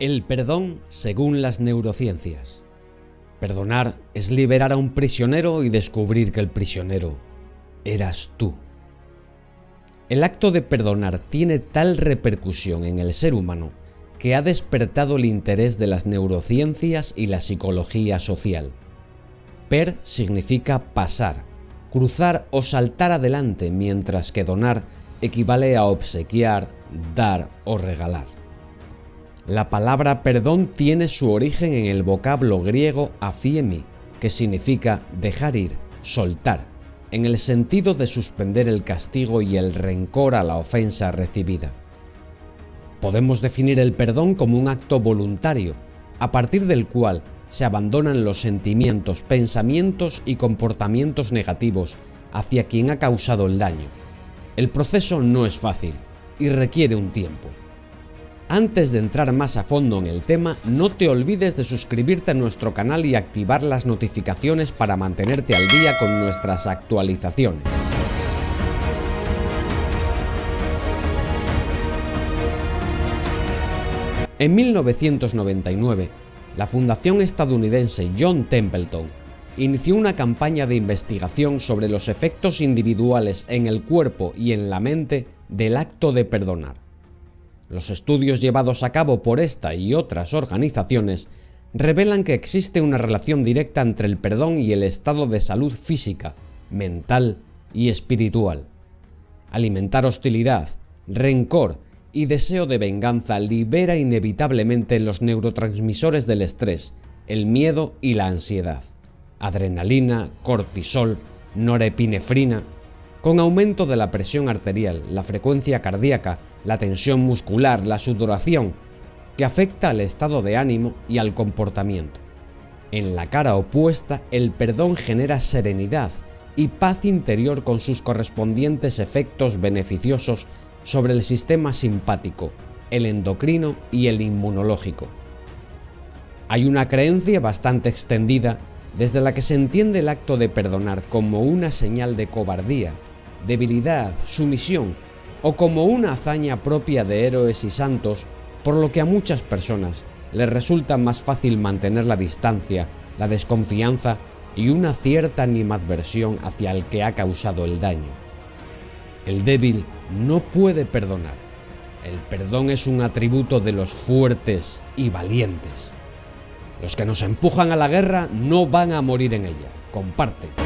El perdón según las neurociencias. Perdonar es liberar a un prisionero y descubrir que el prisionero eras tú. El acto de perdonar tiene tal repercusión en el ser humano que ha despertado el interés de las neurociencias y la psicología social. Per significa pasar, cruzar o saltar adelante, mientras que donar equivale a obsequiar, dar o regalar. La palabra perdón tiene su origen en el vocablo griego afiemi, que significa dejar ir, soltar, en el sentido de suspender el castigo y el rencor a la ofensa recibida. Podemos definir el perdón como un acto voluntario, a partir del cual se abandonan los sentimientos, pensamientos y comportamientos negativos hacia quien ha causado el daño. El proceso no es fácil y requiere un tiempo. Antes de entrar más a fondo en el tema, no te olvides de suscribirte a nuestro canal y activar las notificaciones para mantenerte al día con nuestras actualizaciones. En 1999, la fundación estadounidense John Templeton inició una campaña de investigación sobre los efectos individuales en el cuerpo y en la mente del acto de perdonar. Los estudios llevados a cabo por esta y otras organizaciones revelan que existe una relación directa entre el perdón y el estado de salud física, mental y espiritual. Alimentar hostilidad, rencor y deseo de venganza libera inevitablemente los neurotransmisores del estrés, el miedo y la ansiedad. Adrenalina, cortisol, norepinefrina, con aumento de la presión arterial, la frecuencia cardíaca la tensión muscular, la sudoración, que afecta al estado de ánimo y al comportamiento. En la cara opuesta, el perdón genera serenidad y paz interior con sus correspondientes efectos beneficiosos sobre el sistema simpático, el endocrino y el inmunológico. Hay una creencia bastante extendida desde la que se entiende el acto de perdonar como una señal de cobardía, debilidad, sumisión o como una hazaña propia de héroes y santos, por lo que a muchas personas les resulta más fácil mantener la distancia, la desconfianza y una cierta animadversión hacia el que ha causado el daño. El débil no puede perdonar. El perdón es un atributo de los fuertes y valientes. Los que nos empujan a la guerra no van a morir en ella. Comparte.